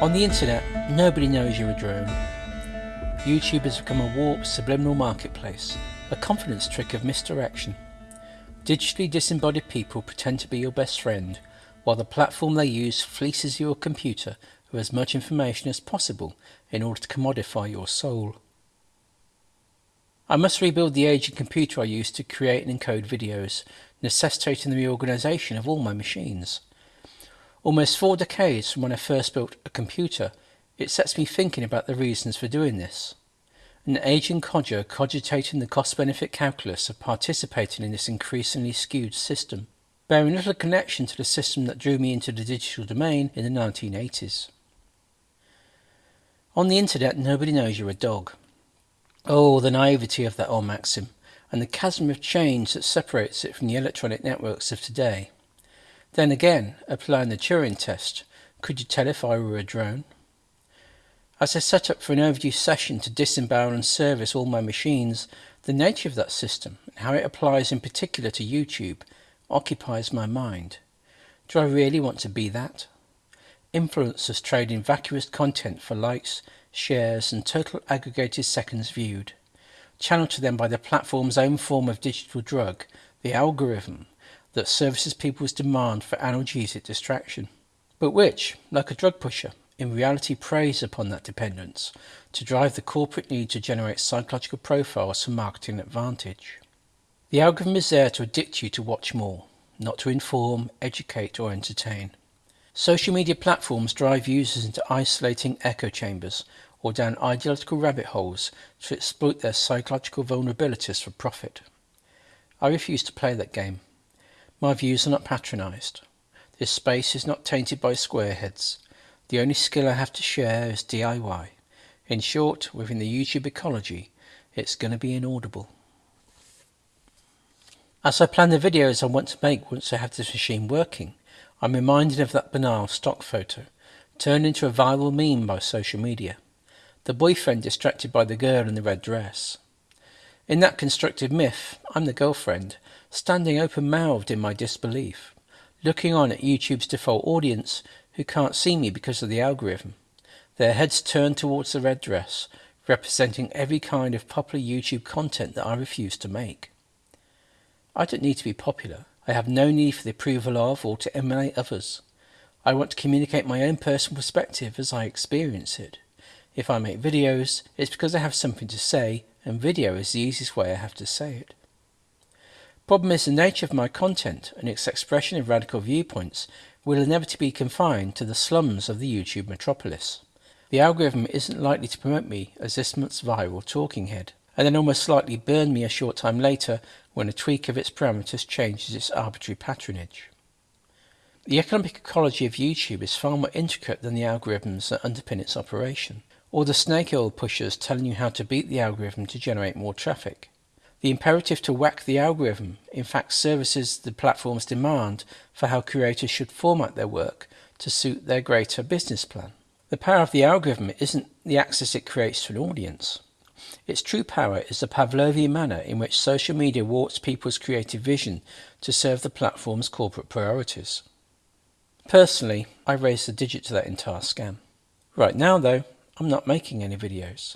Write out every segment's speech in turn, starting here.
On the internet, nobody knows you're a drone. YouTube has become a warped subliminal marketplace, a confidence trick of misdirection. Digitally disembodied people pretend to be your best friend, while the platform they use fleeces your computer of as much information as possible in order to commodify your soul. I must rebuild the aging computer I use to create and encode videos, necessitating the reorganization of all my machines. Almost four decades from when I first built a computer, it sets me thinking about the reasons for doing this. An aging codger cogitating the cost-benefit calculus of participating in this increasingly skewed system, bearing little connection to the system that drew me into the digital domain in the 1980s. On the internet, nobody knows you're a dog. Oh, the naivety of that old maxim, and the chasm of change that separates it from the electronic networks of today. Then again, applying the Turing test, could you tell if I were a drone? As I set up for an overdue session to disembowel and service all my machines, the nature of that system, and how it applies in particular to YouTube, occupies my mind. Do I really want to be that? Influencers trading vacuous content for likes, shares and total aggregated seconds viewed, channeled to them by the platform's own form of digital drug, the algorithm, that services people's demand for analgesic distraction, but which, like a drug pusher, in reality preys upon that dependence to drive the corporate need to generate psychological profiles for marketing advantage. The algorithm is there to addict you to watch more, not to inform, educate or entertain. Social media platforms drive users into isolating echo chambers or down ideological rabbit holes to exploit their psychological vulnerabilities for profit. I refuse to play that game. My views are not patronised. This space is not tainted by squareheads. The only skill I have to share is DIY. In short, within the YouTube ecology, it's going to be inaudible. As I plan the videos I want to make once I have this machine working, I'm reminded of that banal stock photo, turned into a viral meme by social media. The boyfriend distracted by the girl in the red dress. In that constructed myth, I'm the girlfriend, standing open-mouthed in my disbelief, looking on at YouTube's default audience who can't see me because of the algorithm, their heads turned towards the red dress, representing every kind of popular YouTube content that I refuse to make. I don't need to be popular. I have no need for the approval of or to emulate others. I want to communicate my own personal perspective as I experience it. If I make videos, it's because I have something to say, and video is the easiest way I have to say it. Problem is the nature of my content and its expression of radical viewpoints will inevitably be confined to the slums of the YouTube metropolis. The algorithm isn't likely to promote me as this month's viral talking head, and then almost slightly burn me a short time later when a tweak of its parameters changes its arbitrary patronage. The economic ecology of YouTube is far more intricate than the algorithms that underpin its operation, or the snake oil pushers telling you how to beat the algorithm to generate more traffic. The imperative to whack the algorithm in fact services the platform's demand for how creators should format their work to suit their greater business plan. The power of the algorithm isn't the access it creates to an audience. Its true power is the Pavlovian manner in which social media warps people's creative vision to serve the platform's corporate priorities. Personally, I raised the digit to that entire scam. Right now though, I'm not making any videos.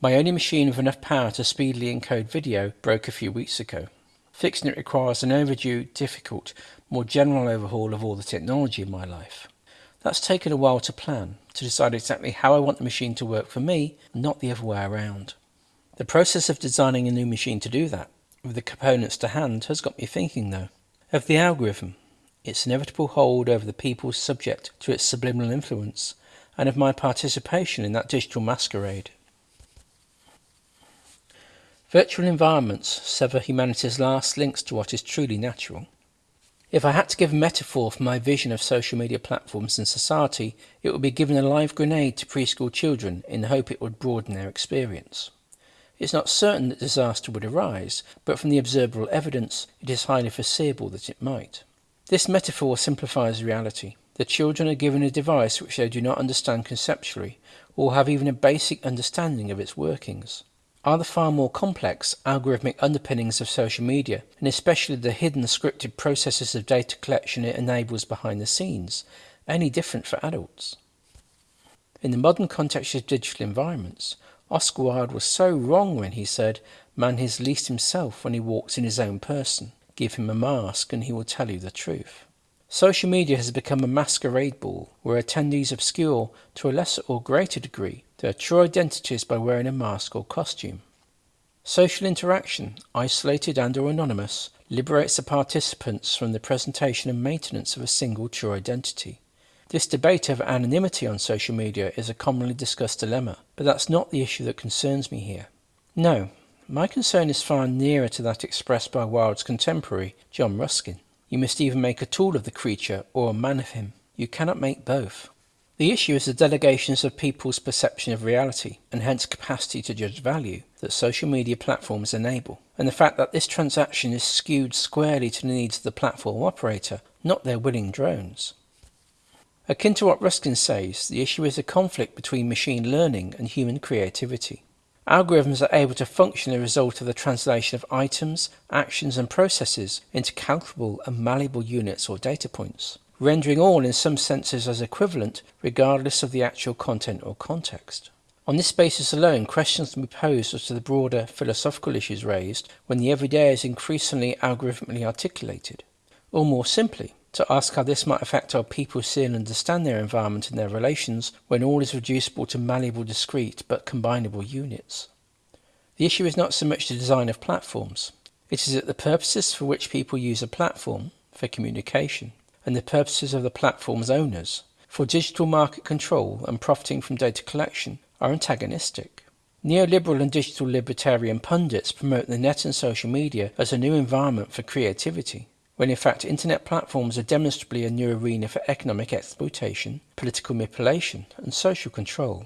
My only machine with enough power to speedily encode video broke a few weeks ago. Fixing it requires an overdue, difficult, more general overhaul of all the technology in my life. That's taken a while to plan, to decide exactly how I want the machine to work for me, not the other way around. The process of designing a new machine to do that, with the components to hand, has got me thinking though, of the algorithm, its inevitable hold over the people subject to its subliminal influence, and of my participation in that digital masquerade. Virtual environments sever humanity's last links to what is truly natural. If I had to give a metaphor for my vision of social media platforms and society, it would be giving a live grenade to preschool children in the hope it would broaden their experience. It's not certain that disaster would arise, but from the observable evidence, it is highly foreseeable that it might. This metaphor simplifies reality. The children are given a device which they do not understand conceptually, or have even a basic understanding of its workings are the far more complex algorithmic underpinnings of social media, and especially the hidden scripted processes of data collection it enables behind the scenes, any different for adults? In the modern context of digital environments, Oscar Wilde was so wrong when he said, Man is least himself when he walks in his own person. Give him a mask and he will tell you the truth. Social media has become a masquerade ball where attendees obscure, to a lesser or greater degree, their true identities by wearing a mask or costume. Social interaction, isolated and or anonymous, liberates the participants from the presentation and maintenance of a single true identity. This debate over anonymity on social media is a commonly discussed dilemma, but that's not the issue that concerns me here. No, my concern is far nearer to that expressed by Wilde's contemporary, John Ruskin. You must either make a tool of the creature or a man of him. You cannot make both. The issue is the delegations of people's perception of reality, and hence capacity to judge value, that social media platforms enable, and the fact that this transaction is skewed squarely to the needs of the platform operator, not their willing drones. Akin to what Ruskin says, the issue is a conflict between machine learning and human creativity. Algorithms are able to function as a result of the translation of items, actions, and processes into calculable and malleable units or data points rendering all in some senses as equivalent regardless of the actual content or context. On this basis alone, questions can be posed as to the broader philosophical issues raised when the everyday is increasingly algorithmically articulated. Or more simply, to ask how this might affect how people see and understand their environment and their relations when all is reducible to malleable discrete but combinable units. The issue is not so much the design of platforms. It is that the purposes for which people use a platform, for communication, and the purposes of the platform's owners for digital market control and profiting from data collection are antagonistic. Neoliberal and digital libertarian pundits promote the net and social media as a new environment for creativity, when in fact internet platforms are demonstrably a new arena for economic exploitation, political manipulation, and social control.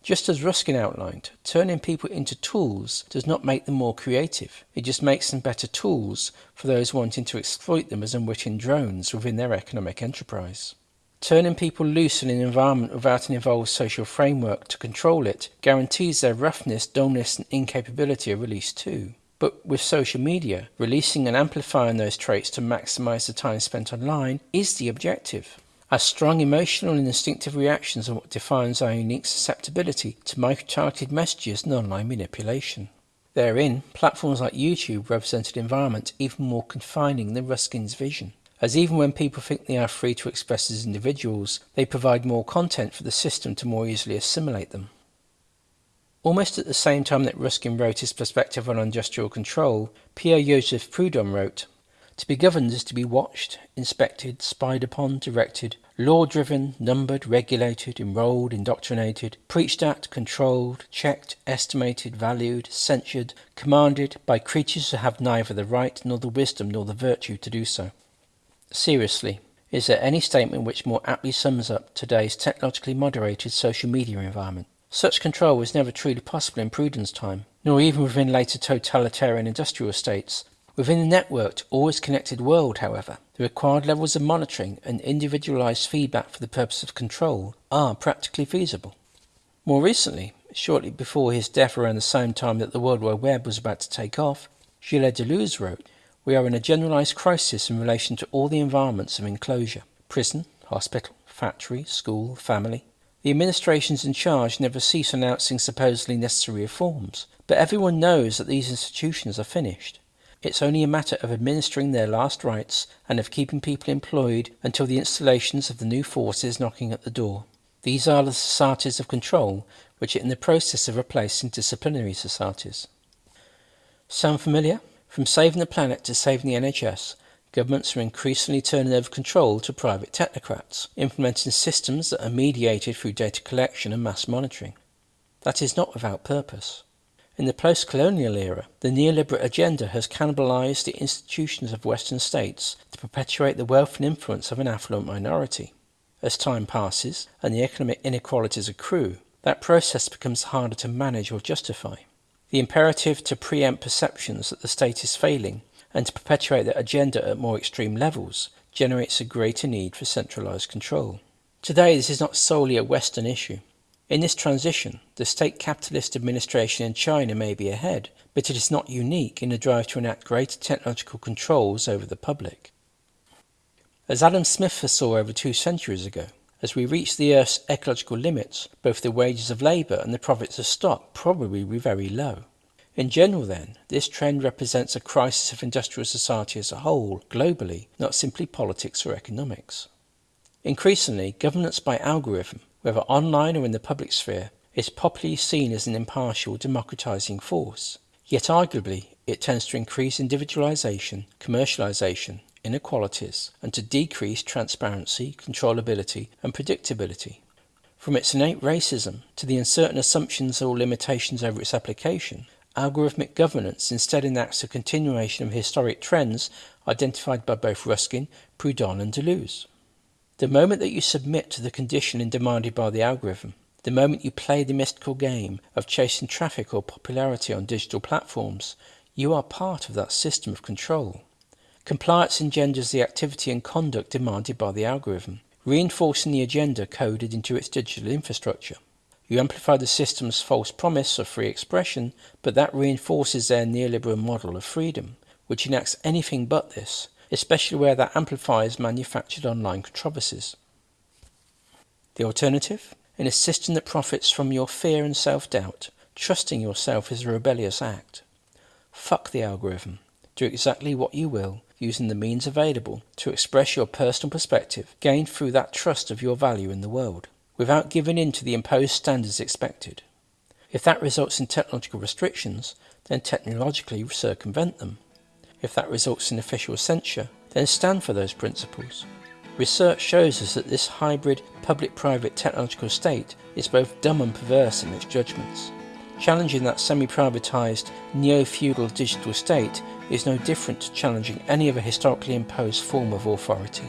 Just as Ruskin outlined, turning people into tools does not make them more creative. It just makes them better tools for those wanting to exploit them as unwitting drones within their economic enterprise. Turning people loose in an environment without an evolved social framework to control it guarantees their roughness, dullness, and incapability of release too. But with social media, releasing and amplifying those traits to maximize the time spent online is the objective. Our strong emotional and instinctive reactions are what defines our unique susceptibility to micro-targeted messages and online manipulation. Therein, platforms like YouTube represent an environment even more confining than Ruskin's vision, as even when people think they are free to express as individuals, they provide more content for the system to more easily assimilate them. Almost at the same time that Ruskin wrote his perspective on industrial control, Pierre Joseph Proudhon wrote, to be governed is to be watched, inspected, spied upon, directed, law driven, numbered, regulated, enrolled, indoctrinated, preached at, controlled, checked, estimated, valued, censured, commanded by creatures who have neither the right nor the wisdom nor the virtue to do so. Seriously, is there any statement which more aptly sums up today's technologically moderated social media environment? Such control was never truly possible in Proudhon's time, nor even within later totalitarian industrial states, Within the networked, always connected world, however, the required levels of monitoring and individualized feedback for the purpose of control are practically feasible. More recently, shortly before his death around the same time that the World Wide Web was about to take off, Gilles Deleuze wrote, We are in a generalized crisis in relation to all the environments of enclosure prison, hospital, factory, school, family. The administrations in charge never cease announcing supposedly necessary reforms, but everyone knows that these institutions are finished. It's only a matter of administering their last rites and of keeping people employed until the installations of the new forces knocking at the door. These are the societies of control which are in the process of replacing disciplinary societies. Sound familiar? From saving the planet to saving the NHS, governments are increasingly turning over control to private technocrats, implementing systems that are mediated through data collection and mass monitoring. That is not without purpose. In the post-colonial era, the neoliberal agenda has cannibalized the institutions of Western states to perpetuate the wealth and influence of an affluent minority. As time passes and the economic inequalities accrue, that process becomes harder to manage or justify. The imperative to preempt perceptions that the state is failing and to perpetuate that agenda at more extreme levels generates a greater need for centralized control. Today, this is not solely a Western issue. In this transition, the state capitalist administration in China may be ahead, but it is not unique in the drive to enact greater technological controls over the public. As Adam Smith foresaw over two centuries ago, As we reach the Earth's ecological limits, both the wages of labour and the profits of stock probably will be very low. In general, then, this trend represents a crisis of industrial society as a whole, globally, not simply politics or economics. Increasingly, governance by algorithm, whether online or in the public sphere, is popularly seen as an impartial, democratizing force. Yet arguably, it tends to increase individualization, commercialization, inequalities, and to decrease transparency, controllability, and predictability. From its innate racism to the uncertain assumptions or limitations over its application, algorithmic governance instead enacts a continuation of historic trends identified by both Ruskin, Proudhon, and Deleuze. The moment that you submit to the conditioning demanded by the algorithm, the moment you play the mystical game of chasing traffic or popularity on digital platforms, you are part of that system of control. Compliance engenders the activity and conduct demanded by the algorithm, reinforcing the agenda coded into its digital infrastructure. You amplify the system's false promise of free expression, but that reinforces their neoliberal model of freedom, which enacts anything but this, especially where that amplifies manufactured online controversies. The alternative? In a system that profits from your fear and self doubt, trusting yourself is a rebellious act. Fuck the algorithm. Do exactly what you will, using the means available to express your personal perspective gained through that trust of your value in the world, without giving in to the imposed standards expected. If that results in technological restrictions, then technologically circumvent them. If that results in official censure, then stand for those principles. Research shows us that this hybrid public-private technological state is both dumb and perverse in its judgments. Challenging that semi-privatised, neo-feudal digital state is no different to challenging any other historically imposed form of authority.